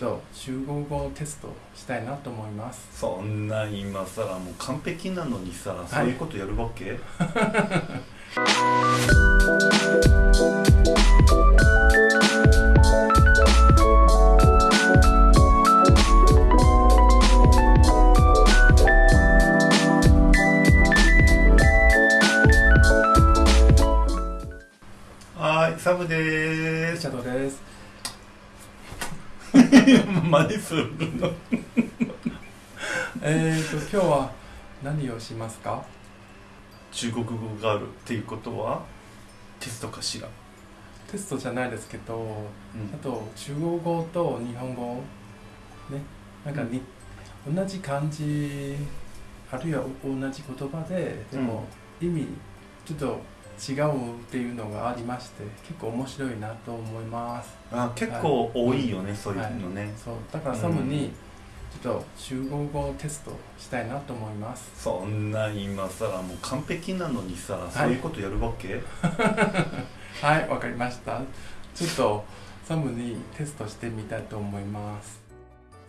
と集合語テストしたいなと思います。そんな今さらもう完璧なのにさ、そういうことやるわけ？はい。サムでーすシャドウです真似するの。えーと今日は何をしますか？中国語があるっていうことはテストかしら？テストじゃないですけどうん。あと中国語と日本語ねなんかに、同じ漢字あるいは同じ言葉ででも意味ちょっと違うっていうのがありまして結構面白いなと思います。あ結構多いよね、そういうのね、そう。だからサムにちょっと中国語テストしたいなと思います。そんな今さらもう完璧なのにさ、そういうことやるわけ？はいわかりました。ちょっとサムにテストしてみたいと思います。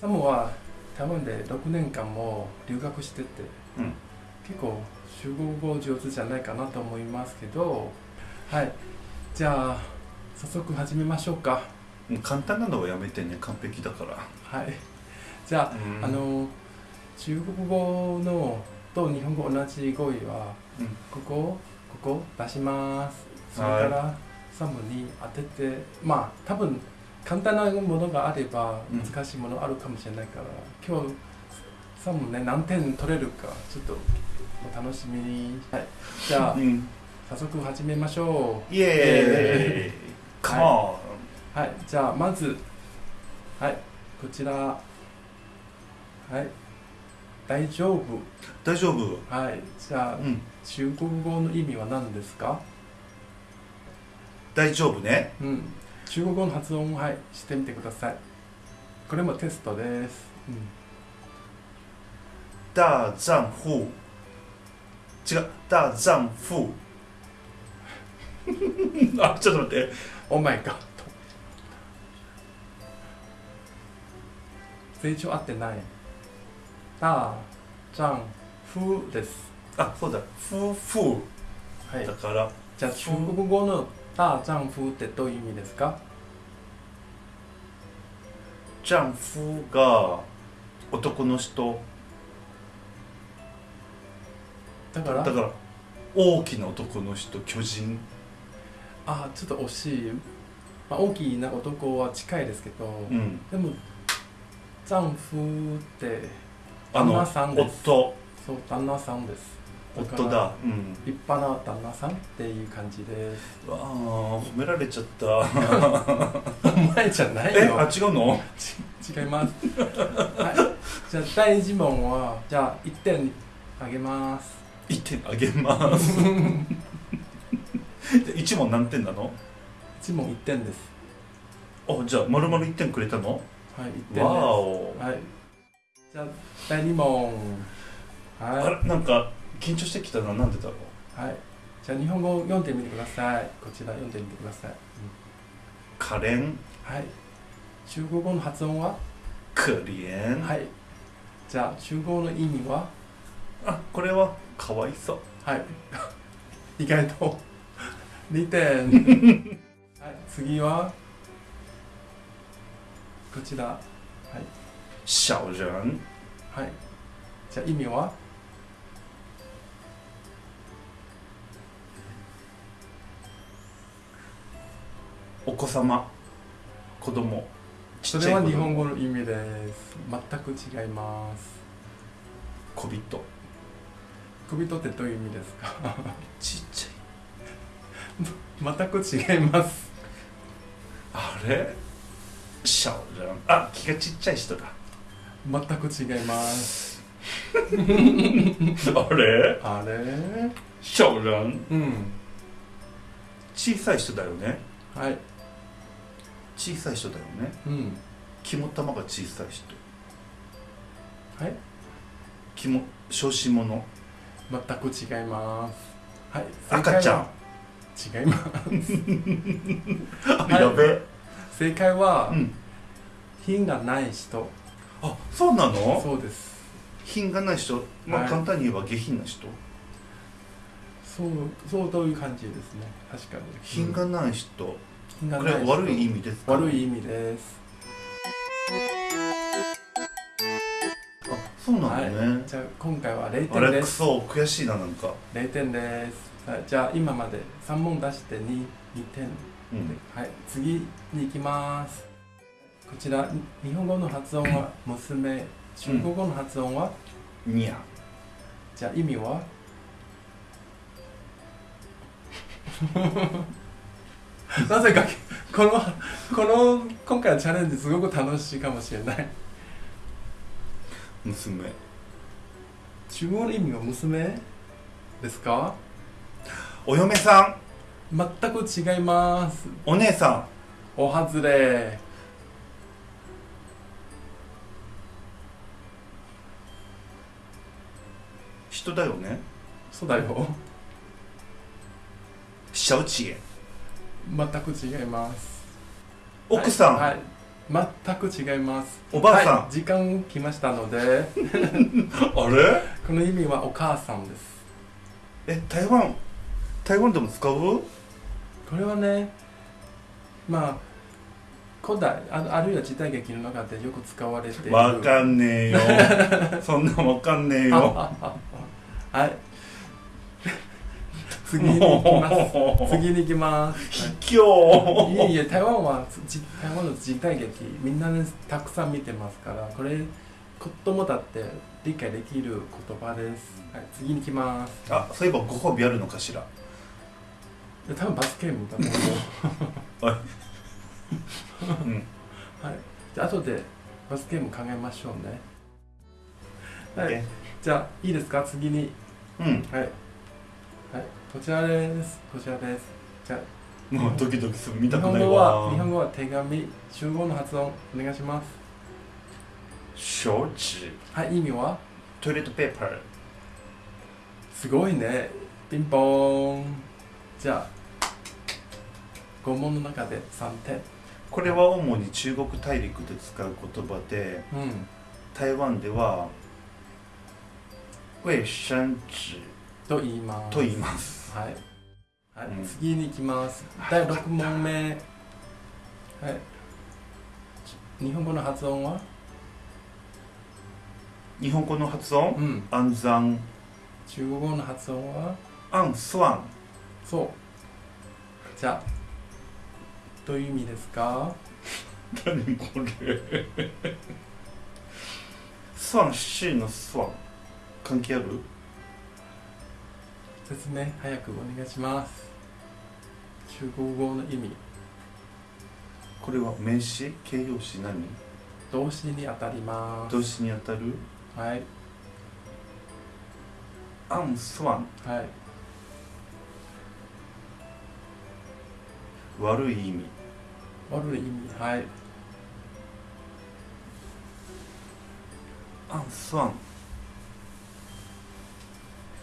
サムは台湾で6年間も留学しててうん。結構中国語上手じゃないかなと思いますけどはい。じゃあ早速始めましょうか。簡単なのはやめてね完璧だから。はい。じゃあ、うん。あの中国語のと日本語同じ語彙はうん。ここここ出します。それからサムに当ててまあ多分簡単なものがあればうん。難しいものあるかもしれないから、今日サムね何点取れるかちょっとお楽しみに、はい、じゃあうん。早速始めましょイエーイ。カモうはい。じゃあまずはい。こちら。はい。大丈夫。ン大丈夫。はい。じゃあうん。中国語の意味は何ですか？大丈夫ね。うん。中国語の発音をはいしてみてください。これもテストです、うん、大丈夫。違う大丈夫。あちょっと待って。オーマイガッド成長合ってない。大丈夫です。あそうだ。夫婦。はい。だから。じゃあ中国語の大丈夫ってどういう意味ですか？丈夫が男の人だから？だから大きな男の人巨人。あちょっと惜しい、まあ、大きな男は近いですけど、うん。でも丈夫って旦那さんです。夫。そう旦那さんです。夫だ。うん。立派な旦那さんっていう感じです。うわあ褒められちゃった。お前じゃないえ？よあ違うの？違います。はい。じゃあ第一問はじゃあ1点あげます1点あげます。1問何点なの？1問1点です。あじゃあ丸々1点くれたの？はい1点です。わお。はい。じゃあ第2問。あはれなんか緊張してきたな。なんでだろう？いはい。じゃあ日本語読んでみてください。こちら読んでみてください、うん。可憐？はい。中国語の発音は？可憐。はい。じゃあ中国語の意味は？あこれは？かわいそう。はい。意外と。2点 はい。次は。こちら。はい。小人はい。じゃあ意味は？お子様。子供。ちそれは日本語の意味です。全く違います。小人小人ってどういう意味ですか？ちっち 全く違います。ゃいあれ小人あ気がちっちゃい人だ。全く違います。あれ？あれ？小人うん。小さい人だよね。はい。小さい人だよね。うん。肝玉が小さい人。はい。肝小子者全く違います。はい赤ちゃん。違います。やべ。え正解は、うん。品がない人。あそうなの？そうです。品がない人。まあ、はい。簡単に言えば下品な人。そうそうという感じですね。確かに。品がない人、品がない人。これ悪い意味ですか？悪い意味です。あそうなのね、じゃあ今回は0あれく点ですそ悔しいななんか。0点です。はい。じゃあ今まで3問出して 2, 2点。うん。はい。次に行きます。こちら日本語の発音は娘中国語の発音は、にゃじゃあ意味は？なぜかこのこの今回のチャレンジすごく楽しいかもしれない娘。中国語の意味は娘？ですか？お嫁さん。全く違います。お姉さお外れ。ん人だよね。そうだよ。小知恵。全く違います。奥さん、はい、はい全く違います。おばあさん、はい、時間来ましたので。あれ？この意味はお母さんです。え台湾台湾でも使う？これはねまあ古代ああるいは時代劇の中でよく使われている。わかんねえよ。そんなんわかんねえよ。はい次に行きます。次に行きます。卑怯いえいえ台湾はじ台湾の時代劇みんなねたくさん見てますからこれ子供だって理解できる言葉です、はい、次に行きます。あそういえばご褒美あるのかしら？で多分バスケームだと思う うん。はい。じゃあ後でバスケーム考えましょうね。はい。えじゃあいいですか？次に。うん。はいはいこちらです。こちらです。じゃあもうドキドキする見日たくないわ。日本語は手紙集合の発音。お願いします。小紙はい意味は？トイレットペーパー。すごいね。ピンポーン。じゃあ5問の中で3点。これは主に中国大陸で使う言葉でうん。台湾では衛生紙と言います。と言います。はい、はい。うん。次に行きます。第6問目。はい。日本語の発音は？日本語の発音？うん。安山中国語の発音は？アンスワンそう。じゃあどういう意味ですか？何これ？スワン C のスワン関係ある？説明早くお願いします。中国語の意味。これは名詞？形容詞何？動詞にあたります。動詞にあたる？はい。アンスワンはい。悪い意味。悪い意味。はい。アンスワン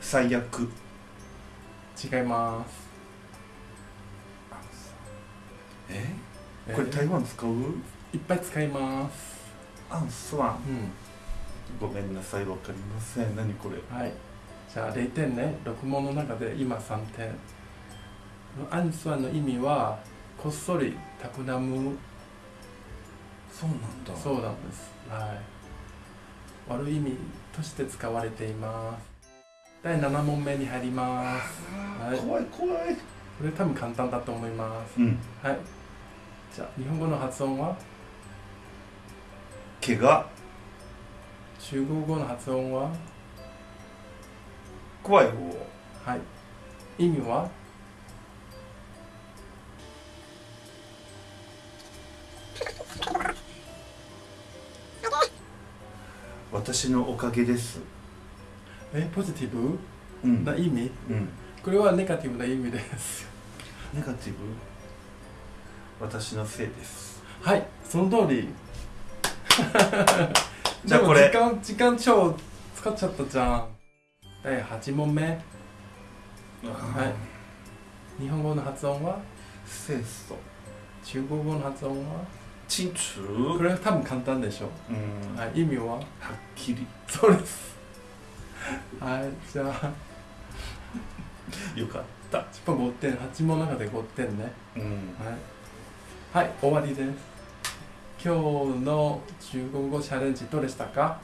最悪違います。え？え？ーこれ台湾使う？いっぱい使います。アンスワンうん。ごめんなさいわかりません。何これ？はい。じゃあ0点ね。6問の中で今3点。アンスワンの意味はこっそり企む。そうなんだ。そうなんです。はい。悪い意味として使われています第7問目に入ります。はい。怖い怖い。これ多分簡単だと思います。うん。はい。じゃあ日本語の発音は？怪我。中国語の発音は？怖い方。はい。意味は？私のおかげですえポジティブうん。な意味？うん。これはネガティブな意味です。ネガティブ？私のせいです。はいその通り。じゃあこれ。時間時間超使っちゃったじゃん。第8問目。日本語の発音は？清楚中国語の発音は？清楚これ多分簡単でしょ。うん。はい意味は？はっきり。そうですはいじゃあ。よかった。10分5点8問の中で5点ね。うん。はい、はい、終わりです。今日の中国語チャレンジどうでしたか？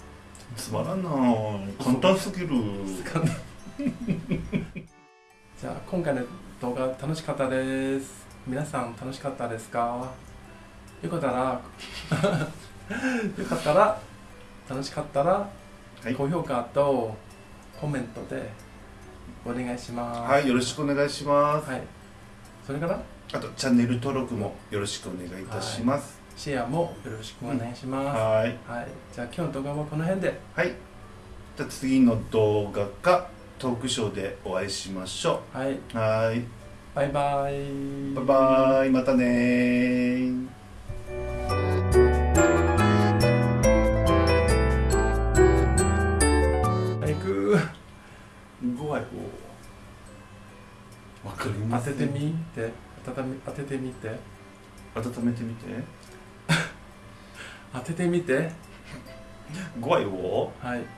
つまらんな。簡単すぎる。じゃあ今回の動画楽しかったです。皆さん楽しかったですか？よかったら よかったら楽しかったら、はい。高評価とコメントでお願いします。はいよろしくお願いします。はい、それから？あとチャンネル登録もよろしくお願いいたします。シェアもよろしくお願いします、はい。はい、じゃあ今日の動画はこの辺で。はい。じゃあ次の動画かトークショーでお会いしましょはい、うはい。バイバイ。バイバイ。またね当すててみて。当てみ当ててみて。温めてみて。当ててみて。ご愛護はい